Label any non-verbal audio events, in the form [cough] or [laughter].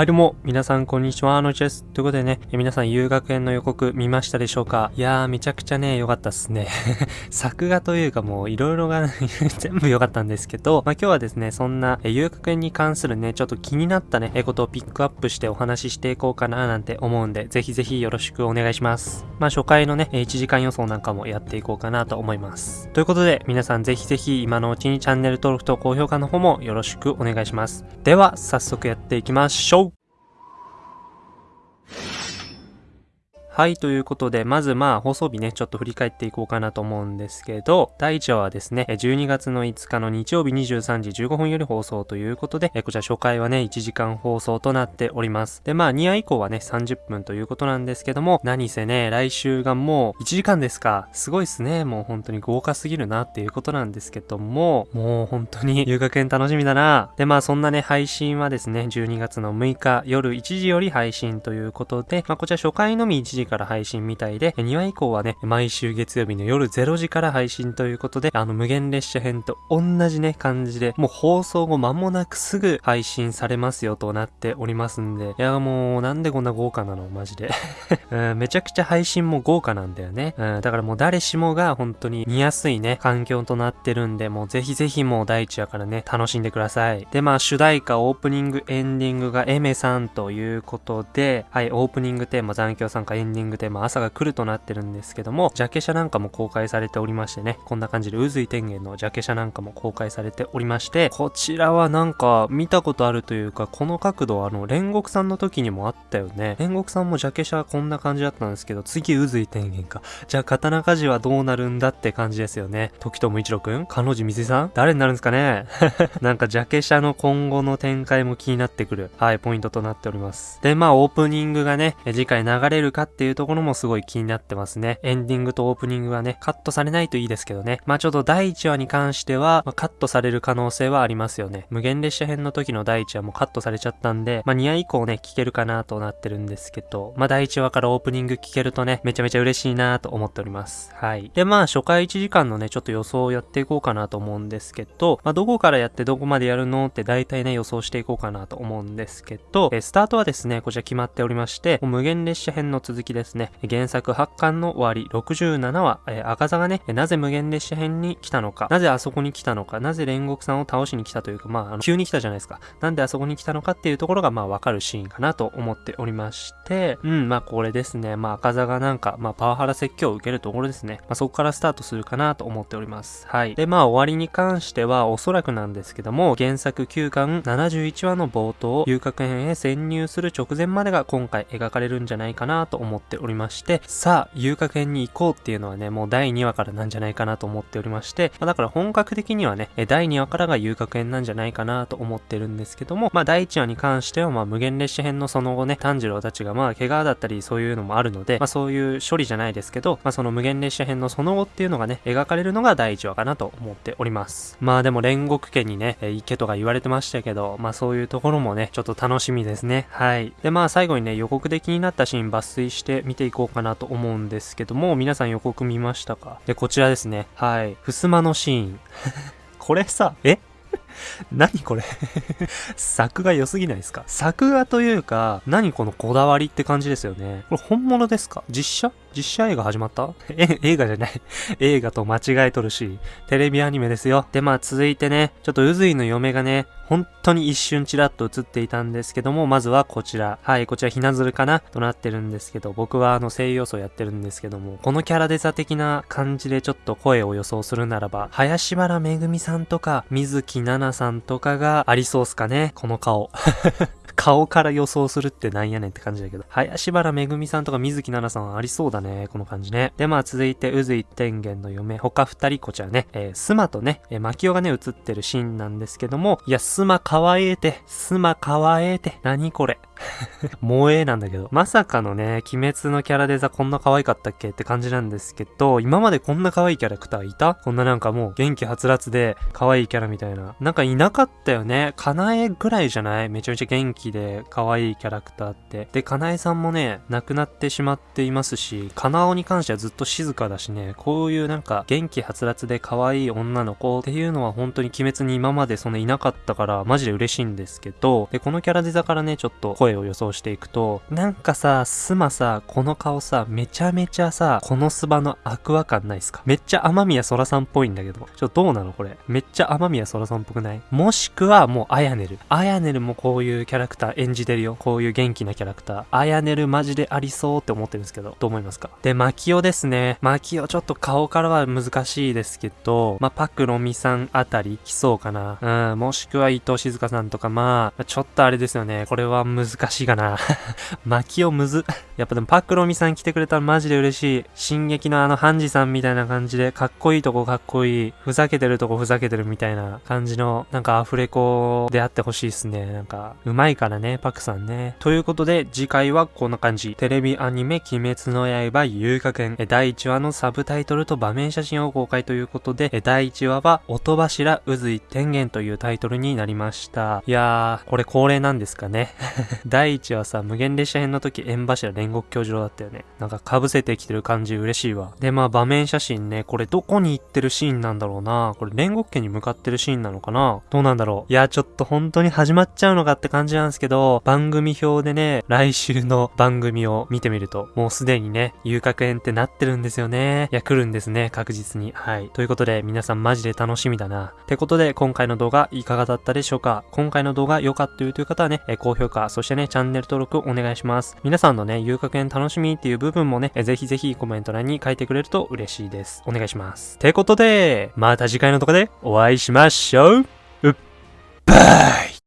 はいどうも、皆さんこんにちは、のちです。ということでね、皆さん遊学園の予告見ましたでしょうか？いやー、めちゃくちゃね、良かったっすね。[laughs] 作画というかもういろいろが [laughs] 全部良かったんですけど、まあ今日はですね、そんな遊学園に関するね、ちょっと気になったね、えことをピックアップしてお話ししていこうかななんて思うんで、ぜひぜひよろしくお願いします。まあ初回のね、1時間予想なんかもやっていこうかなと思います。ということで、皆さんぜひぜひ今のうちにチャンネル登録と高評価の方もよろしくお願いします。では、早速やっていきましょうはい、ということで、まずまあ放送日ね、ちょっと振り返っていこうかなと思うんですけど、第1話はですね、12月の5日の日曜日23時15分より放送ということで、こちら初回はね、1時間放送となっております。で、まあ2話以降はね、30分ということなんですけども、何せね、来週がもう1時間ですか。すごいっすね。もう本当に豪華すぎるなっていうことなんですけども、もう本当に [laughs] 遊学園楽しみだな。で、まあそんなね、配信はですね、12月の6日夜1時より配信ということで、まあこちら初回のみ1時から配信みたいで、2話以降はね、毎週月曜日の夜0時から配信ということで、あの無限列車編と同じね、感じで、もう放送後間もなくすぐ配信されますよとなっておりますんで、いやもうなんでこんな豪華なの？マジで [laughs] うん。めちゃくちゃ配信も豪華なんだよね。うん、だからもう誰しもが本当に見やすいね、環境となってるんで、もうぜひぜひもう第一話からね、楽しんでください。で、まあ主題歌、オープニング、エンディングがエメさんということで、はい、オープニングテーマ、残響参加、エンディングディングテーマ、朝が来るとなってるんですけども、ジャケ写なんかも公開されておりましてね、こんな感じで渦井天元のジャケ写なんかも公開されておりまして、こちらはなんか見たことあるというか、この角度あの、煉獄さんの時にもあったよね。煉獄さんもジャケ写こんな感じだったんですけど、次渦井天元か。じゃあ刀鍛冶はどうなるんだって感じですよね。時友一郎くん彼女水さん誰になるんですかね [laughs] なんかジャケ写の今後の展開も気になってくる、はい、ポイントとなっております。で、まあオープニングがね、次回流れるかってていうところもすごい気になってますね。エンディングとオープニングはね、カットされないといいですけどね。まあちょっと第1話に関しては、まあ、カットされる可能性はありますよね。無限列車編の時の第1話もカットされちゃったんで、まあ2話以降ね、聞けるかなとなってるんですけど、まあ第1話からオープニング聞けるとね、めちゃめちゃ嬉しいなと思っております。はい。で、まあ初回1時間のね、ちょっと予想をやっていこうかなと思うんですけど、まあどこからやってどこまでやるのって大体ね、予想していこうかなと思うんですけど、えスタートはですね、こちら決まっておりまして、無限列車編の続きですね、原作8巻の終わり67話、えー、赤座がね、なぜ無限列車編に来たのか、なぜあそこに来たのか、なぜ煉獄さんを倒しに来たというか、まあ、あの急に来たじゃないですか。なんであそこに来たのかっていうところが、まあ、わかるシーンかなと思っておりまして、うん、まあ、これですね。まあ、赤座がなんか、まあ、パワハラ説教を受けるところですね。まあ、そこからスタートするかなと思っております。はい。で、まあ、終わりに関しては、おそらくなんですけども、原作9巻71話の冒頭、遊郭編へ潜入する直前までが今回描かれるんじゃないかなと思ってておりまして、さあ、遊郭編に行こうっていうのはね、もう第2話からなんじゃないかなと思っておりまして、まあ、だから本格的にはね、第2話からが遊郭編なんじゃないかなと思ってるんですけども、まあ第1話に関してはまあ無限列車編のその後ね、炭治郎たちがまあ怪我だったりそういうのもあるので、まあそういう処理じゃないですけど、まあその無限列車編のその後っていうのがね、描かれるのが第1話かなと思っております。まあでも煉獄家にね、池とか言われてましたけど、まあそういうところもね、ちょっと楽しみですね。はい。でまあ最後にね、予告で気になったシーン抜粋して見ていこうかなと思うんですけども、皆さん予告見ましたか？で、こちらですね。はい。襖のシーン。[laughs] これさ、え？[laughs] 何これ？[laughs] 作画良すぎないですか？作画というか、何このこだわりって感じですよね。これ本物ですか？実写？実写映画始まった？[laughs] え、映画じゃない。映画と間違えとるし、テレビアニメですよ。で、まあ続いてね、ちょっと渦井の嫁がね、本当に一瞬チラッと映っていたんですけども、まずはこちら。はい、こちらひなずるかな？となってるんですけど、僕はあの声優予想やってるんですけども、このキャラデザ的な感じでちょっと声を予想するならば、林原めぐみさんとか、水木奈ナさんとかがありそうっすかねこの顔。[laughs] 顔から予想するってなんやねんって感じだけど。林原めぐみさんとか水木奈々さんありそうだね。この感じね。で、まあ続いて、渦一天元の嫁、他二人、こちらね、えー、スマとね、えー、マキオがね、映ってるシーンなんですけども、いや、スマかわえて、スマかわえて、何これ。[laughs] 萌えなんだけど。まさかのね、鬼滅のキャラデザこんな可愛かったっけって感じなんですけど、今までこんな可愛いキャラクターいた？こんななんかもう元気はつらつで可愛いキャラみたいな。なんかいなかったよね。かなえぐらいじゃない？めちゃめちゃ元気で可愛いキャラクターって。で、かなえさんもね、亡くなってしまっていますし、かなおに関してはずっと静かだしね、こういうなんか元気はつらつで可愛い女の子っていうのは本当に鬼滅に今までそのいなかったからマジで嬉しいんですけど、で、このキャラデザからね、ちょっと声声を予想していくと、なんかさ、スマさ、この顔さ、めちゃめちゃさ、このスバのアクア感ないっすか？めっちゃ天宮空さんっぽいんだけど。ちょ、どうなのこれ？めっちゃ天宮空さんっぽくない？もしくはもうアヤネル。アヤネルもこういうキャラクター演じてるよ。こういう元気なキャラクター。アヤネルマジでありそうって思ってるんですけど、どう思いますか？で、マキオですね。マキオちょっと顔からは難しいですけど、まあ、パクロミさんあたり来そうかな。うん、もしくは伊藤静香さんとか、まあ、ちょっとあれですよね。これは難難しいかな。マキオむず。やっぱでもパクロミさん来てくれたらマジで嬉しい。進撃のあのハンジさんみたいな感じで、かっこいいとこかっこいい。ふざけてるとこふざけてるみたいな感じの、なんかアフレコであってほしいっすね。なんか、うまいからね、パクさんね。ということで、次回はこんな感じ。テレビアニメ、鬼滅の刃、遊郭園。え第1話のサブタイトルと場面写真を公開ということで、え第1話は、音柱渦井天元というタイトルになりました。いやー、これ恒例なんですかね。[laughs] 第1話さ、無限列車編の時、縁柱煉獄教授だったよね。なんか被せてきてる感じ嬉しいわ。で、まあ場面写真ね、これどこに行ってるシーンなんだろうな。これ煉獄家に向かってるシーンなのかなどうなんだろう。いや、ちょっと本当に始まっちゃうのかって感じなんですけど、番組表でね、来週の番組を見てみると、もうすでにね、遊郭園ってなってるんですよね。いや、来るんですね、確実に。はい。ということで、皆さんマジで楽しみだな。ってことで、今回の動画いかがだったでしょうか今回の動画良かったという方はね、高評価、そしてね、チャンネル登録お願いします。皆さんのね、遊郭園楽しみっていう部分もね、ぜひぜひコメント欄に書いてくれると嬉しいです。お願いします。てことで、また次回の動画でお会いしましょう。うっばい